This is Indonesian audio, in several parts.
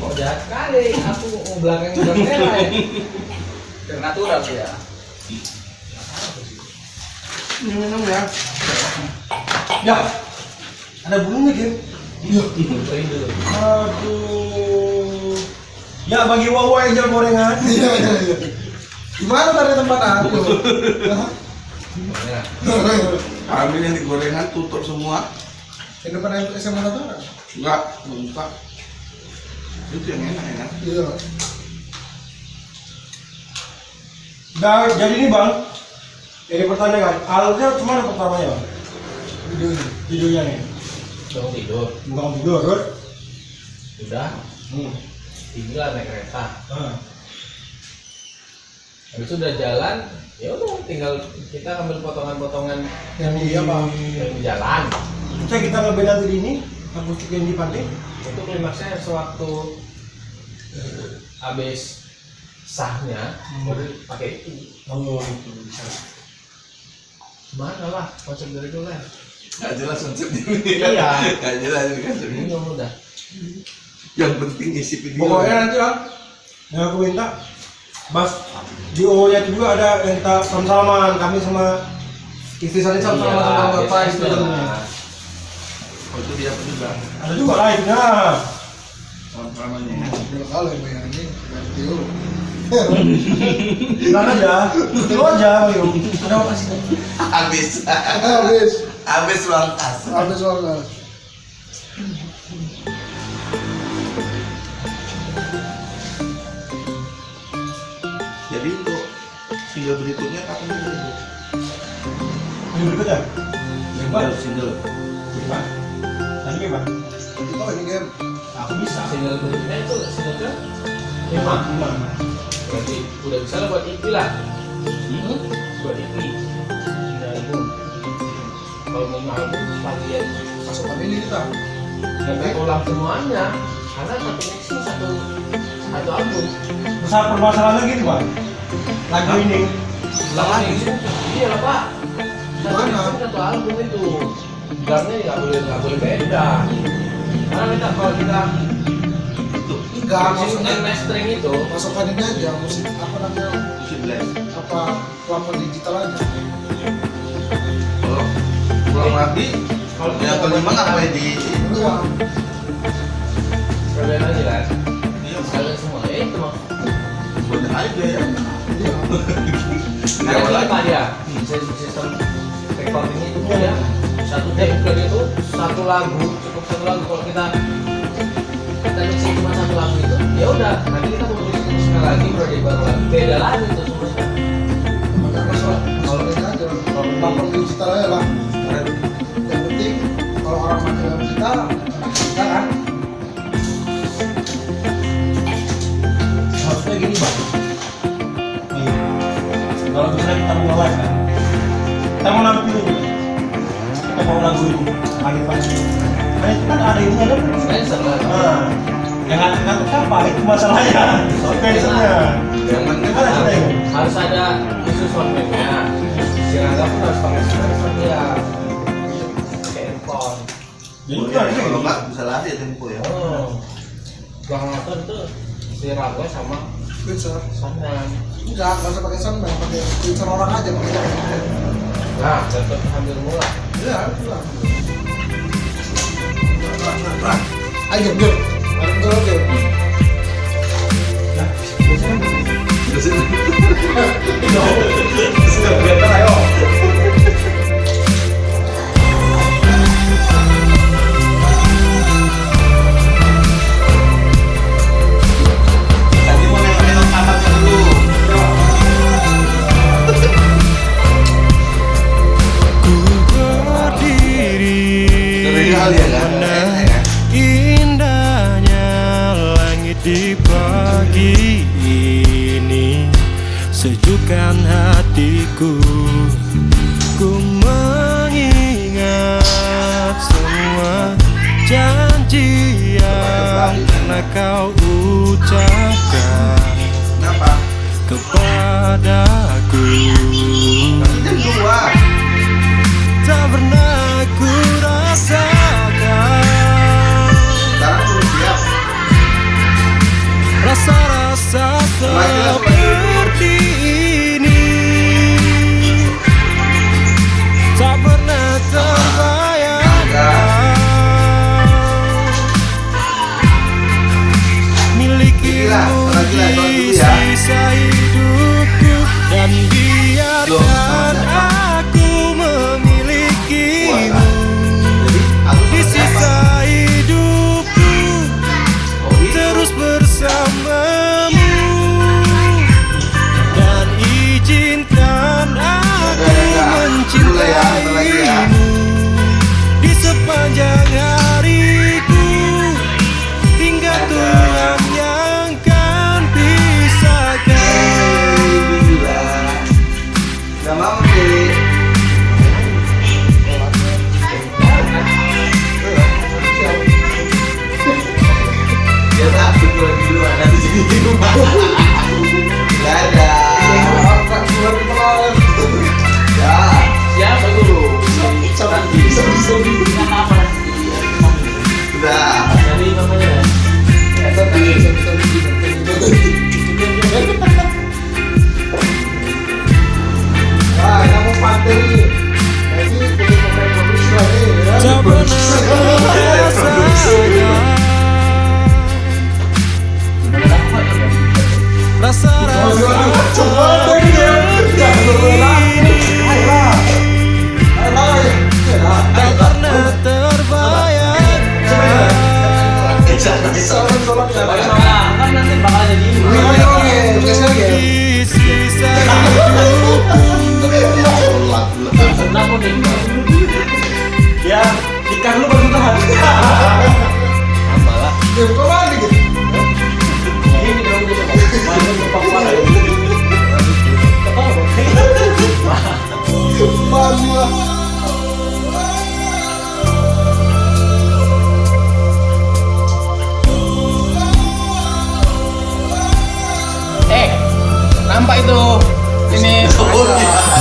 Oh, jahat kali. Aku mau belakang udah merah ya. Biar natural sih ya. Ini minum ya. Ya. Ada bulunya, Kim. Dulu. Aduh. Ya bagi wawa yang jual gorengan. Iya, iya, iya. Gimana tadi tempat aku? Merah. Kami yang di gorengan tutup semua. Di depan SMA Natara. Enggak, buka. Itu yang enak ya kan. Iya. Nah, jadi ini bang, ini pertanyaan, alatnya cuma pertamanya bang, Videonya. videonya nih, Bangun tidur. bukan video kan? Udah. Hmm. Tinggal naik kereta. Nah, Habis itu udah jalan, ya udah tinggal kita ambil potongan-potongan Yang di apa? yang di jalan. Kita kita ngeband nanti di ini, akustik yang di pantai. Itu klimaksnya sewaktu eh, habis sahnya baru pakai itu. Oh, itu bisa. Mana lah konsep dari dulu lah. Nggak jelas konsepnya. Iya. Nggak jelas ini konsepnya. Bingung udah. Yang penting isi video. Pokoknya nanti bang, yang aku minta, Bas, di O nya itu juga ada yang kita sama-sama, kami sama istri saya sama-sama Iyalah, sama bapak biasanya istri itu tentunya. lah. Oh, itu dia juga. Ada juga live-nya. Namanya. Dua kali bayar ini. Video. Bilang aja, itu aja, Bayu. Ada apa sih? Habis. Habis. Habis uang kas. Habis soalnya. Jadi untuk single berikutnya kapan dulu? Ini berikutnya. Single, single. Tadi bebas. Oh ini game. Aku bisa. Single berikutnya itu single ke lima. Lima. Berarti udah bisa lah buat EP lah. Hmm? Buat EP. Tiga album. Kalau lima album sekalian Pasukan ini kita. sampai ulang semuanya. Karena satu mixing satu satu album. Besar permasalahannya gitu, Pak. Lagu ini. Ulang lagi. Iya lah pak. Satu mixing satu album itu. Drumnya nggak boleh nggak boleh beda. Karena kita kalau kita Enggak, maksudnya mastering itu pasukan ini aja musik apa namanya Musik blast. apa platform digital aja. Kalau pulang lagi, kalau yang kelima ngapain di Uang. kalian aja kan. Iya, Kalian semua ya itu mah. banyak aja ya. Iya. Ada Siapa lagi? lima dia Sistem- sistem recordingnya itu ya satu dari itu satu lagu cukup satu lagu. Kalau kita kita cuma satu lagu itu ya Nah, itu kan ada ini ada. Spencer lah Nah, Yang ngantuk siapa? Itu masalahnya. Yang penting Kan ada harus ada khusus soundman-nya si Rangga pun harus pakai dia Jadi itu ada kalau nggak bisa lari tempo ya. oh. Tuh si Rangga sama soundman Enggak, nggak usah pakai soundman, pakai orang aja pakai nah tetap hampir mula. Iya, itu lah. 아, 아니 몇 아름 떨어져 요즘 요즘 너 진짜 그랬잖아요 kau ucapkan Kenapa? kepadaku. Tak pernah ku rasakan. Rasa-rasa seperti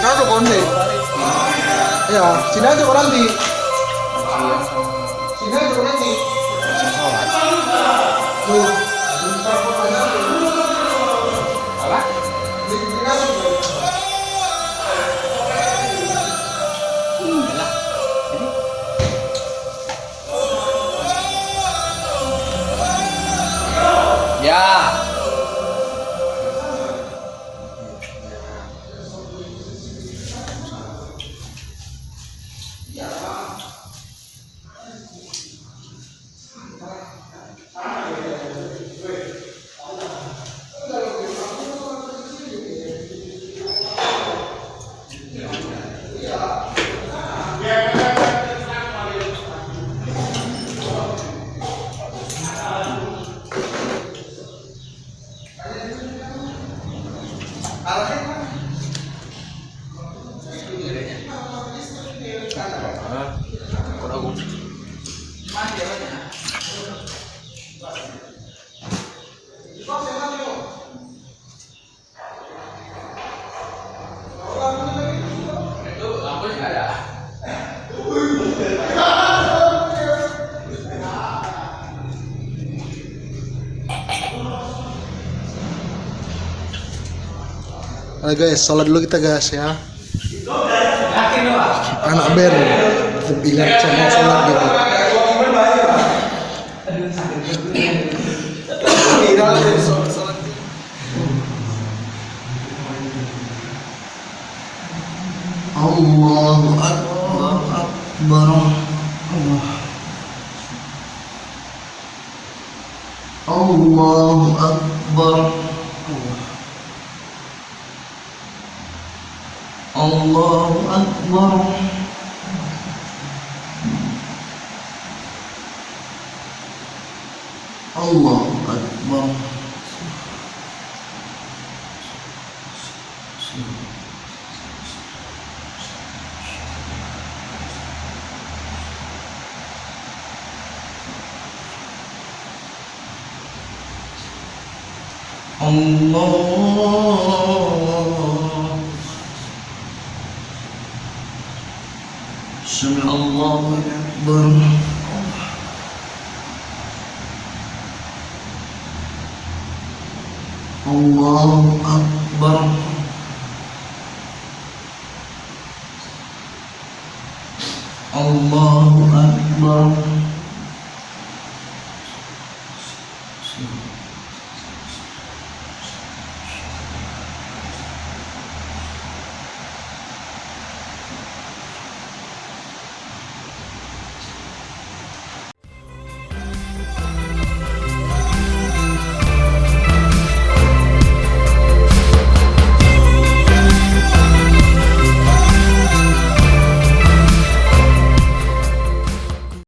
Kita tuh konde. Ya, sini aja kau nanti. Nah guys, sholat dulu kita guys ya. Anak band, ingat sama sholat gitu. الله أكبر الله أكبر الله سمع الله أكبر الله أكبر. الله أكبر.